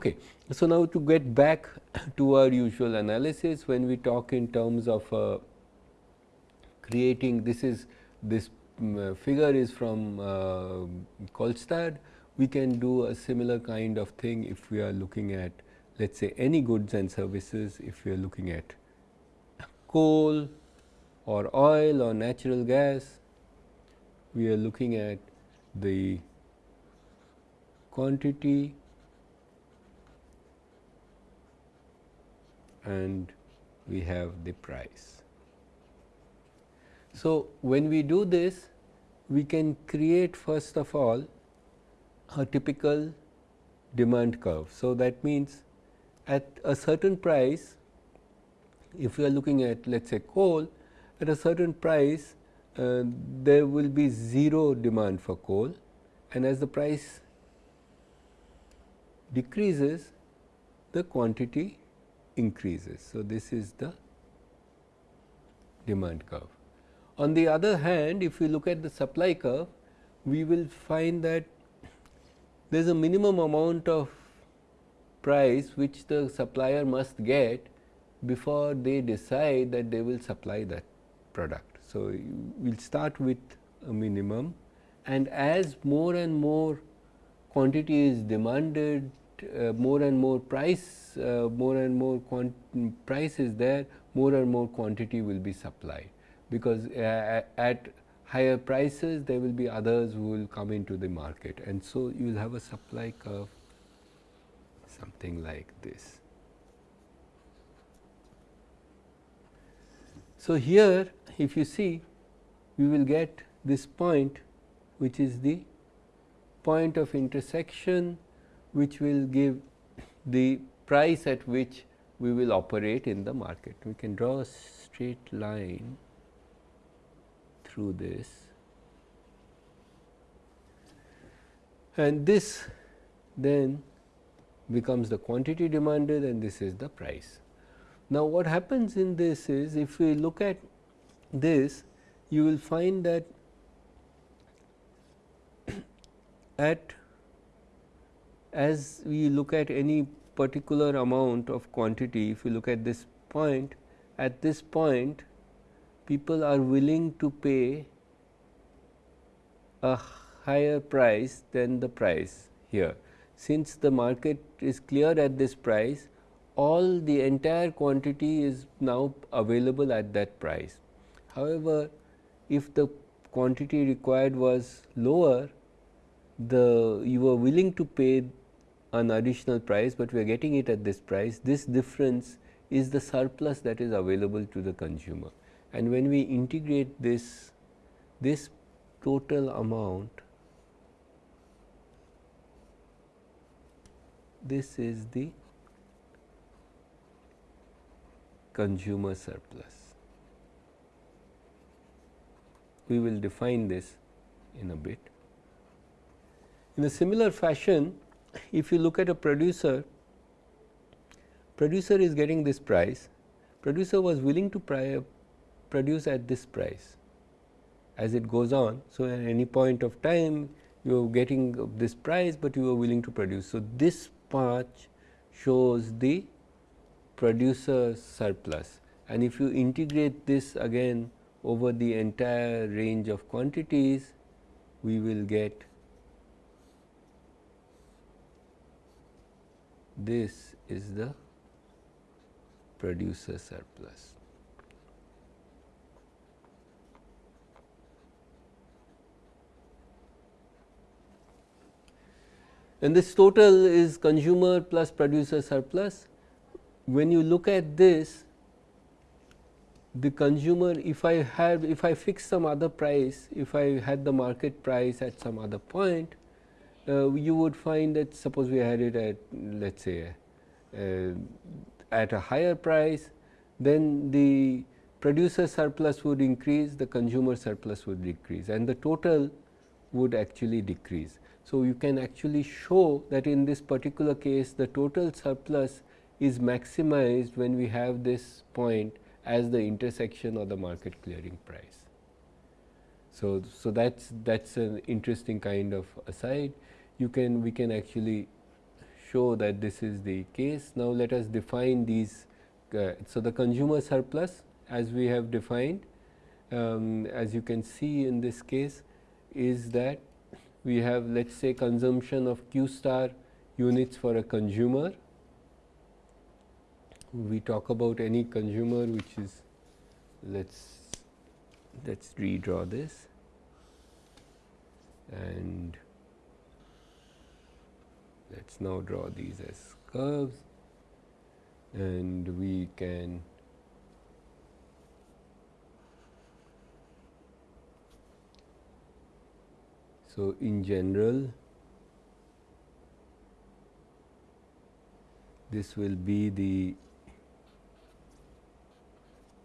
Okay. So, now to get back to our usual analysis when we talk in terms of uh, creating this is this um, figure is from uh, Kolstad we can do a similar kind of thing if we are looking at let us say any goods and services if we are looking at coal or oil or natural gas we are looking at the quantity and we have the price. So, when we do this we can create first of all a typical demand curve. So, that means at a certain price if we are looking at let us say coal at a certain price uh, there will be 0 demand for coal and as the price decreases the quantity increases. So, this is the demand curve. On the other hand, if we look at the supply curve, we will find that there is a minimum amount of price which the supplier must get before they decide that they will supply that product. So, we will start with a minimum and as more and more quantity is demanded more and more price, uh, more and more price is there, more and more quantity will be supplied. Because uh, at higher prices, there will be others who will come into the market. And so, you will have a supply curve something like this. So, here if you see we will get this point which is the point of intersection which will give the price at which we will operate in the market. We can draw a straight line through this and this then becomes the quantity demanded and this is the price. Now, what happens in this is if we look at this you will find that at as we look at any particular amount of quantity, if you look at this point, at this point people are willing to pay a higher price than the price here. Since the market is clear at this price, all the entire quantity is now available at that price. However, if the quantity required was lower, the you were willing to pay an additional price, but we are getting it at this price. This difference is the surplus that is available to the consumer. And when we integrate this, this total amount, this is the consumer surplus. We will define this in a bit. In a similar fashion, if you look at a producer, producer is getting this price, producer was willing to produce at this price as it goes on. So, at any point of time you are getting this price, but you are willing to produce. So, this part shows the producer surplus and if you integrate this again over the entire range of quantities, we will get this is the producer surplus. And this total is consumer plus producer surplus. When you look at this, the consumer if I have if I fix some other price, if I had the market price at some other point, you would find that suppose we had it at let us say uh, at a higher price, then the producer surplus would increase, the consumer surplus would decrease and the total would actually decrease. So, you can actually show that in this particular case the total surplus is maximized when we have this point as the intersection of the market clearing price. So, so that is that is an interesting kind of aside you can we can actually show that this is the case. Now, let us define these. Uh, so, the consumer surplus as we have defined um, as you can see in this case is that we have let us say consumption of q star units for a consumer. We talk about any consumer which is let us let us redraw this and let us now draw these as curves. And we can So, in general this will be the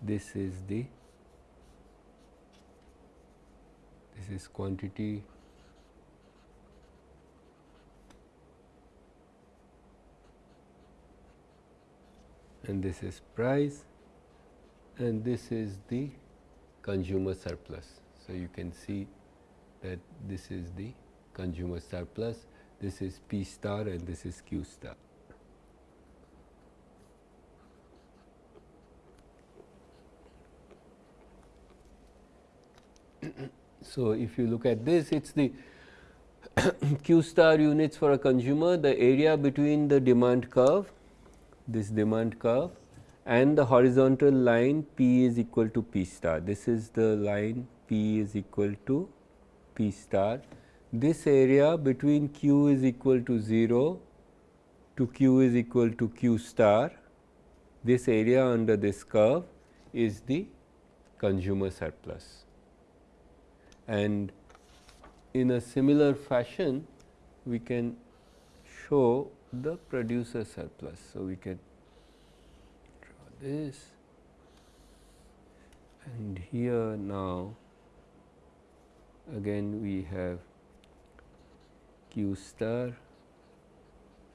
this is the this is quantity and this is price and this is the consumer surplus. So, you can see that this is the consumer surplus, this is P star and this is Q star. so, if you look at this, it is the Q star units for a consumer, the area between the demand curve, this demand curve and the horizontal line P is equal to P star. This is the line P is equal to P star. This area between Q is equal to 0 to Q is equal to Q star, this area under this curve is the consumer surplus. And in a similar fashion, we can show the producer surplus. So, we can draw this. And here now again we have q star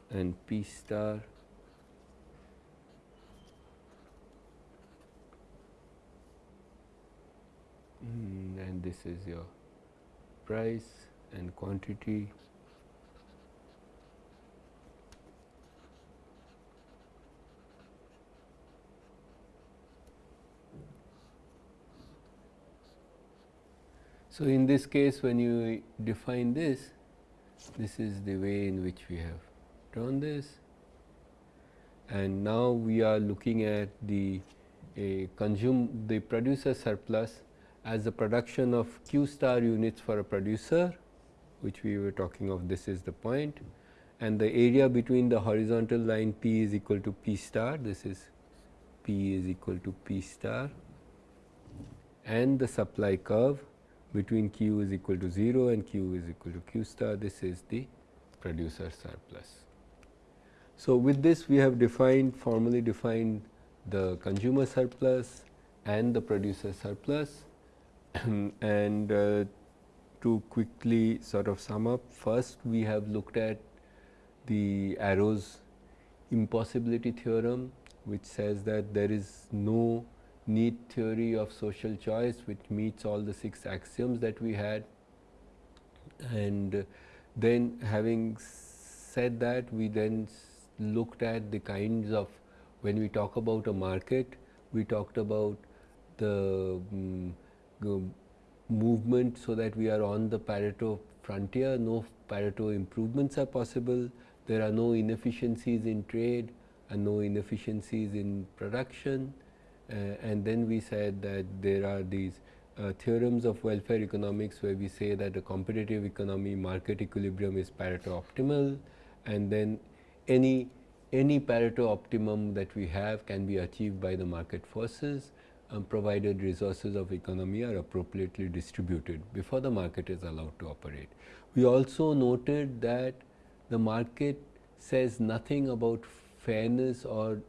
and p star. Mm, and this is your price and quantity So, in this case when you define this, this is the way in which we have drawn this. And now we are looking at the consume the producer surplus as the production of q star units for a producer which we were talking of this is the point. And the area between the horizontal line p is equal to p star this is p is equal to p star. And the supply curve between q is equal to 0 and q is equal to q star this is the producer surplus. So, with this we have defined formally defined the consumer surplus and the producer surplus and uh, to quickly sort of sum up first we have looked at the Arrow's impossibility theorem which says that there is no neat theory of social choice which meets all the six axioms that we had. And then having said that we then looked at the kinds of when we talk about a market we talked about the um, movement so that we are on the Pareto frontier. No Pareto improvements are possible. There are no inefficiencies in trade and no inefficiencies in production and then we said that there are these uh, theorems of welfare economics where we say that a competitive economy market equilibrium is Pareto optimal and then any any Pareto optimum that we have can be achieved by the market forces um, provided resources of economy are appropriately distributed before the market is allowed to operate. We also noted that the market says nothing about fairness or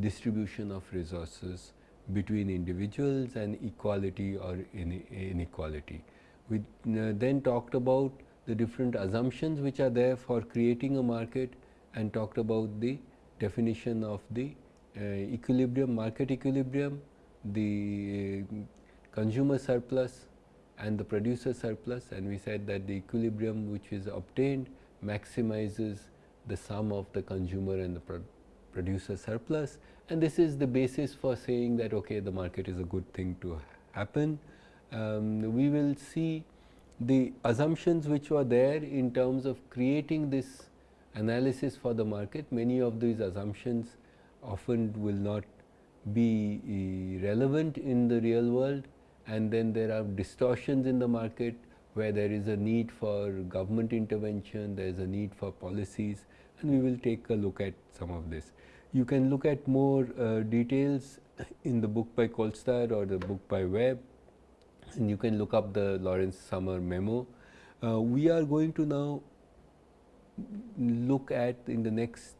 distribution of resources between individuals and equality or inequality. We uh, then talked about the different assumptions which are there for creating a market and talked about the definition of the uh, equilibrium, market equilibrium, the uh, consumer surplus and the producer surplus and we said that the equilibrium which is obtained maximizes the sum of the consumer and the pro producer surplus. And this is the basis for saying that okay the market is a good thing to happen. Um, we will see the assumptions which were there in terms of creating this analysis for the market, many of these assumptions often will not be relevant in the real world. And then there are distortions in the market where there is a need for government intervention, there is a need for policies and we will take a look at some of this. You can look at more uh, details in the book by Kolstad or the book by Webb and you can look up the Lawrence Summers memo. Uh, we are going to now look at in the next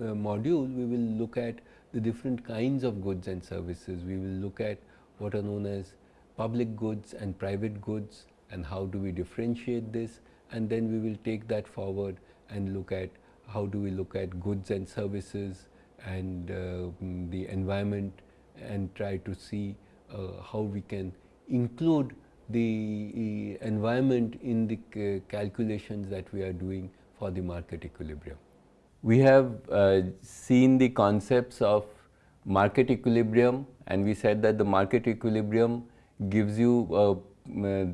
uh, module, we will look at the different kinds of goods and services. We will look at what are known as public goods and private goods and how do we differentiate this and then we will take that forward and look at how do we look at goods and services and uh, the environment and try to see uh, how we can include the environment in the calculations that we are doing for the market equilibrium. We have uh, seen the concepts of market equilibrium and we said that the market equilibrium gives you uh,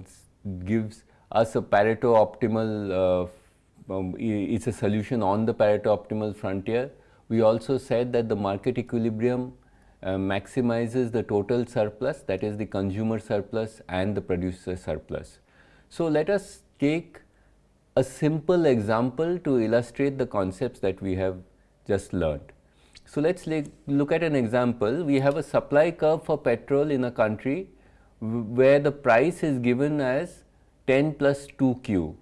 gives us a Pareto optimal uh, um, it's a solution on the Pareto optimal frontier. We also said that the market equilibrium uh, maximizes the total surplus that is the consumer surplus and the producer surplus. So, let us take a simple example to illustrate the concepts that we have just learned. So, let us look at an example. We have a supply curve for petrol in a country where the price is given as 10 plus 2 q.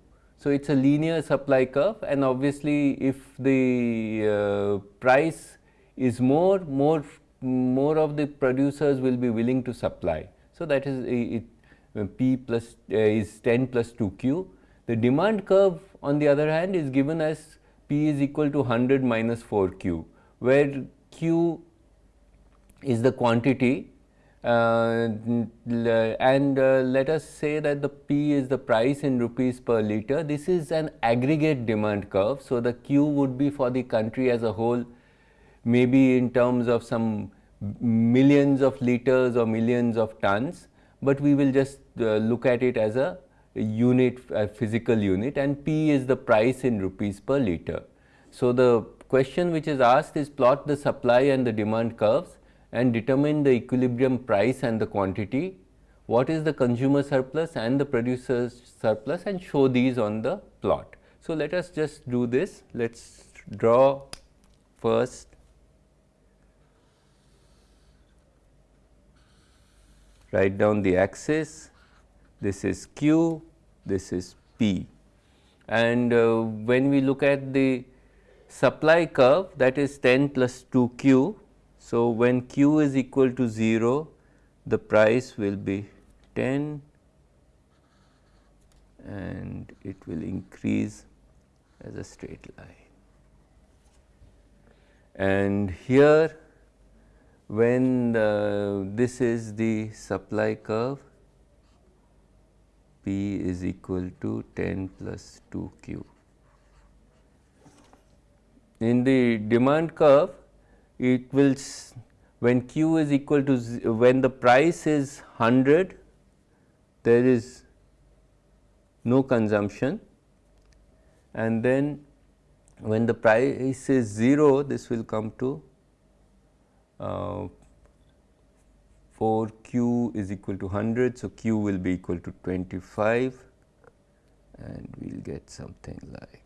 So, it is a linear supply curve and obviously, if the uh, price is more, more more of the producers will be willing to supply. So, that is it, P plus uh, is 10 plus 2 Q. The demand curve on the other hand is given as P is equal to 100 minus 4 Q, where Q is the quantity uh, and uh, let us say that the P is the price in rupees per liter. This is an aggregate demand curve. So, the Q would be for the country as a whole maybe in terms of some millions of liters or millions of tons, but we will just uh, look at it as a unit, a physical unit and P is the price in rupees per liter. So, the question which is asked is plot the supply and the demand curves and determine the equilibrium price and the quantity, what is the consumer surplus and the producer's surplus and show these on the plot. So, let us just do this, let us draw first write down the axis, this is q, this is p. And uh, when we look at the supply curve that is 10 plus 2 q. So, when q is equal to 0, the price will be 10 and it will increase as a straight line. And here when the, this is the supply curve P is equal to 10 plus 2 Q. In the demand curve will when Q is equal to when the price is 100 there is no consumption and then when the price is 0 this will come to uh, for q is equal to 100. So, q will be equal to 25 and we will get something like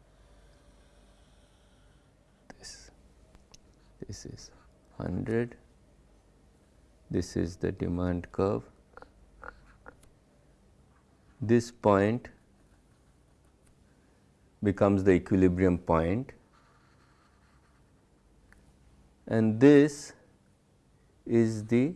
This is 100, this is the demand curve. This point becomes the equilibrium point and this is the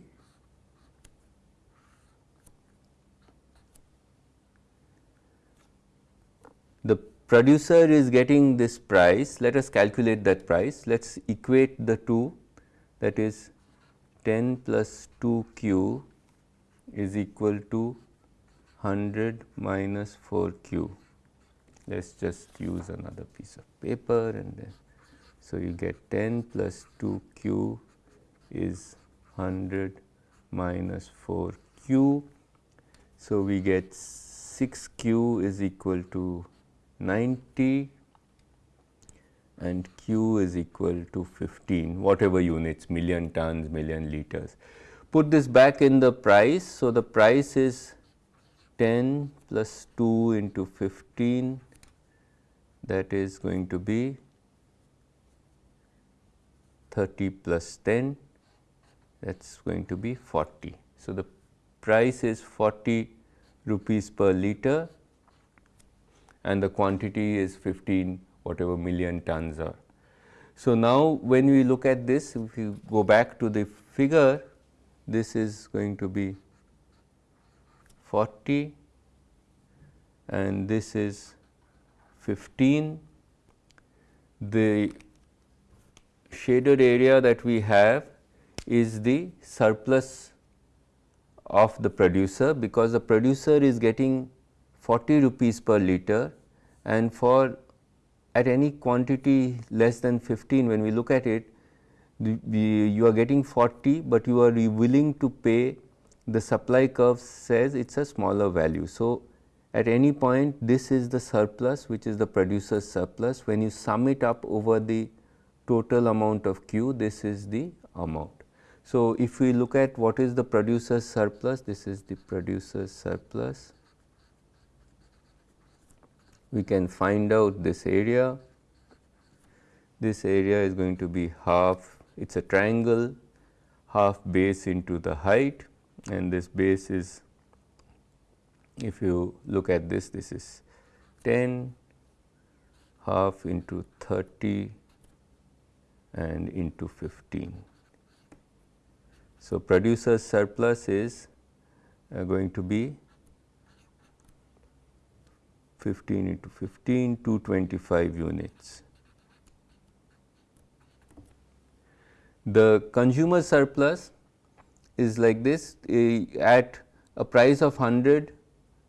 the producer is getting this price, let us calculate that price, let us equate the two that is 10 plus 2 q is equal to 100 minus 4 q let us just use another piece of paper and then so you get 10 plus 2 q is 100 minus 4 q. So, we get 6 q is equal to 90 and q is equal to 15 whatever units million tons million liters. Put this back in the price. So, the price is 10 plus 2 into 15 that is going to be 30 plus 10 that is going to be 40. So, the price is 40 rupees per liter and the quantity is 15 whatever million tons are. So, now when we look at this if you go back to the figure this is going to be 40 and this is 15. The shaded area that we have is the surplus of the producer because the producer is getting 40 rupees per liter and for at any quantity less than 15 when we look at it the, the, you are getting 40, but you are willing to pay the supply curve says it is a smaller value. So, at any point this is the surplus which is the producer's surplus when you sum it up over the total amount of Q this is the amount. So, if we look at what is the producer's surplus this is the producer's surplus we can find out this area this area is going to be half it is a triangle half base into the height and this base is if you look at this this is 10 half into 30 and into 15. So, producer's surplus is uh, going to be 15 into 15 225 units. The consumer surplus is like this uh, at a price of 100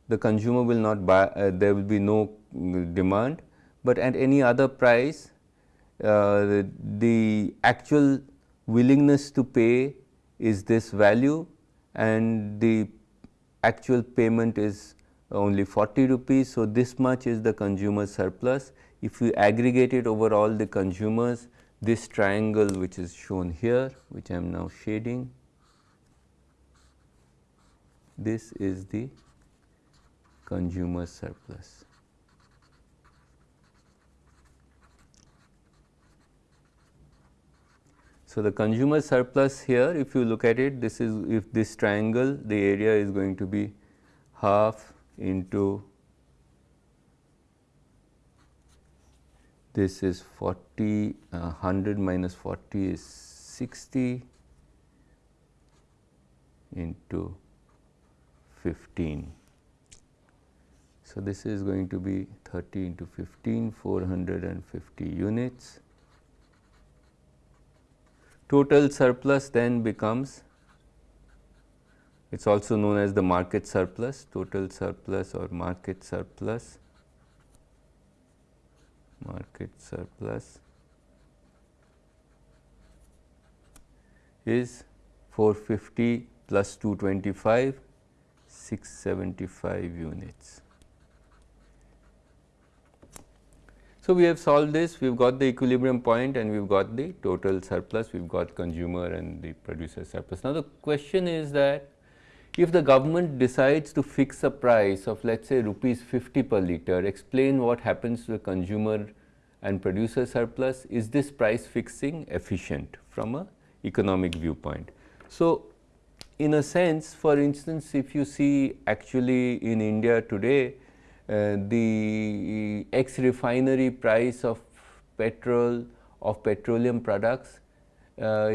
the consumer will not buy uh, there will be no mm, demand, but at any other price uh, the, the actual willingness to pay is this value and the actual payment is only 40 rupees. So, this much is the consumer surplus. If we aggregate it over all the consumers this triangle which is shown here which I am now shading this is the consumer surplus. So, the consumer surplus here if you look at it this is if this triangle the area is going to be half into this is 40 uh, 100 minus 40 is 60 into 15. So, this is going to be 30 into 15 450 units. Total surplus then becomes it is also known as the market surplus, total surplus or market surplus market surplus is 450 plus 225 675 units. So, we have solved this we have got the equilibrium point and we have got the total surplus we have got consumer and the producer surplus. Now, the question is that if the government decides to fix a price of let us say rupees 50 per liter, explain what happens to the consumer and producer surplus, is this price fixing efficient from a economic viewpoint. So, in a sense for instance, if you see actually in India today uh, the ex refinery price of petrol of petroleum products uh,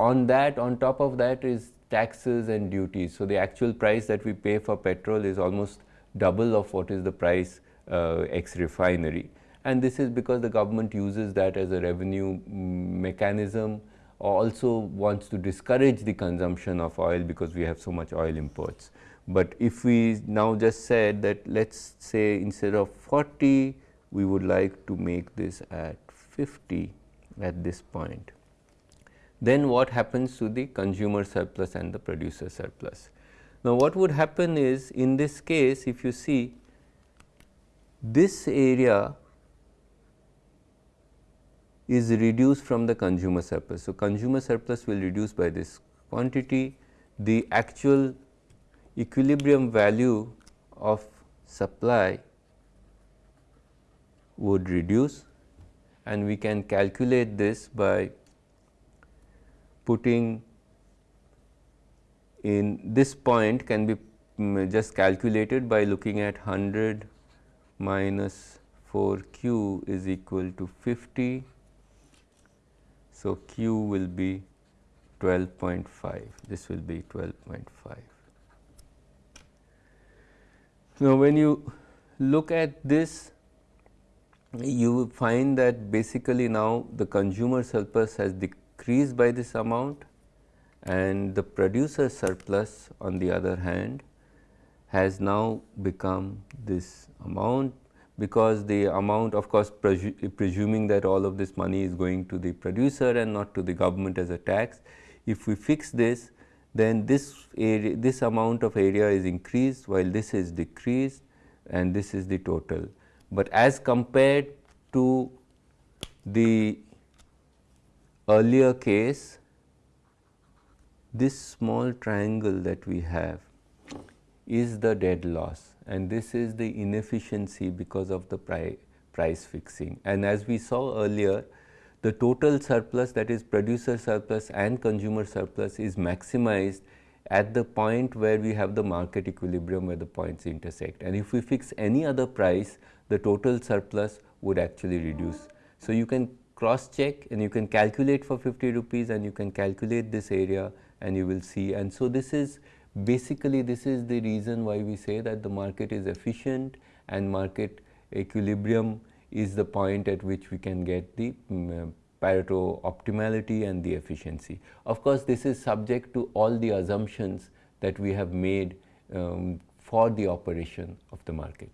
on that on top of that is taxes and duties. So, the actual price that we pay for petrol is almost double of what is the price uh, ex refinery and this is because the government uses that as a revenue mechanism also wants to discourage the consumption of oil because we have so much oil imports. But if we now just said that let us say instead of 40 we would like to make this at 50 at this point. Then what happens to the consumer surplus and the producer surplus? Now, what would happen is in this case if you see this area is reduced from the consumer surplus. So, consumer surplus will reduce by this quantity, the actual equilibrium value of supply would reduce and we can calculate this by putting in this point can be um, just calculated by looking at 100 minus 4 q is equal to 50. So, q will be 12.5 this will be 12.5. Now, when you look at this you find that basically now the consumer surplus has decreased by this amount and the producer surplus on the other hand has now become this amount because the amount of course presu presuming that all of this money is going to the producer and not to the government as a tax. If we fix this then this area this amount of area is increased while this is decreased and this is the total but as compared to the earlier case, this small triangle that we have is the dead loss and this is the inefficiency because of the pri price fixing. And as we saw earlier, the total surplus that is producer surplus and consumer surplus is maximized at the point where we have the market equilibrium where the points intersect. And if we fix any other price, the total surplus would actually reduce. So, you can cross check and you can calculate for 50 rupees and you can calculate this area and you will see. And so, this is basically this is the reason why we say that the market is efficient and market equilibrium is the point at which we can get the um, Pareto optimality and the efficiency. Of course, this is subject to all the assumptions that we have made um, for the operation of the market.